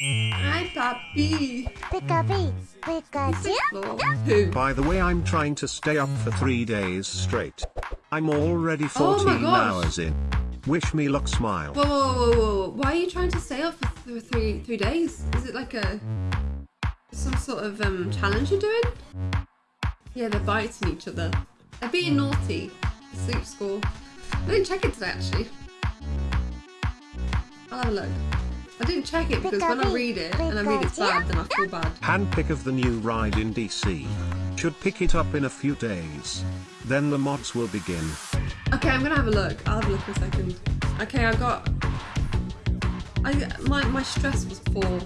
Hi, Papi. Pika Pikachu. Who? By the way, I'm trying to stay up for three days straight. I'm already Oh 14 gosh. hours in. Wish me luck, smile. Whoa, whoa, whoa, whoa, whoa. Why are you trying to stay up for th- three three days? Is it like a some sort of um challenge you're doing? Yeah, they're biting each other. They're being naughty. Sleep score. I didn't check it today actually. I'll have a look. I didn't check it because when I read it and I read it's bad, then I feel bad. Handpick of the new ride in DC. Should pick it up in a few days. Then the mods will begin. Okay, I'm gonna have a look. I'll have a look in a second. Okay, I got. I my my stress was poor.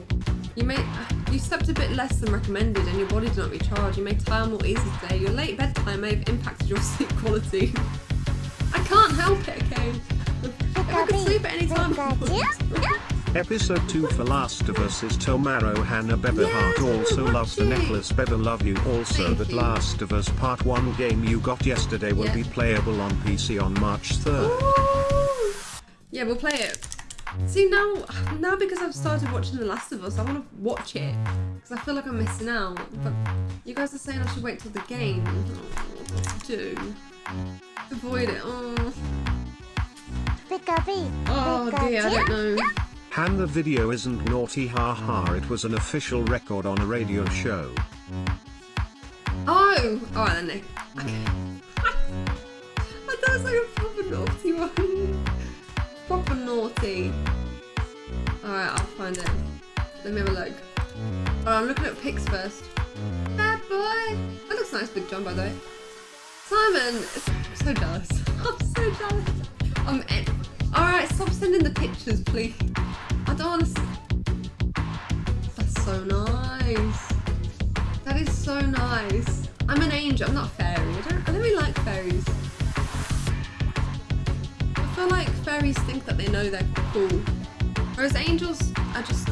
You may you slept a bit less than recommended, and your body did not recharge. You may tire more easily today. Your late bedtime may have impacted your sleep quality. I can't help it. Okay. If I could sleep at any time. I would. Episode 2 for Last of Us is Tomorrow Hannah Beber Yes, Heart also loves the necklace Beber love you also Thank that you. Last of Us Part 1 game you got yesterday will Yeah. be playable on PC on March 3rd. Ooh. Yeah, we'll play it. See now, now because I've started watching The Last of Us, I want to watch it because I feel like I'm missing out. But you guys are saying I should wait till the game. Oh, do? Avoid it. Oh, Pika P. oh dear, I don't know. Han the video isn't naughty haha it was an official record on a radio show. Oh, oh all right then, Nick. Okay. I thought it was like a proper naughty one. proper naughty. All right, I'll find it. Let me have a look. Oh, I'm looking at pics first. Bad boy. That looks nice, Big John, by the way. Simon, so jealous. I'm so jealous. I'm. All right, stop sending the pictures, please. I don't want to. That's so nice. That is so nice. I'm an angel. I'm not a fairy. I don't, I don't really like fairies. I feel like fairies think that they know they're cool, whereas angels are just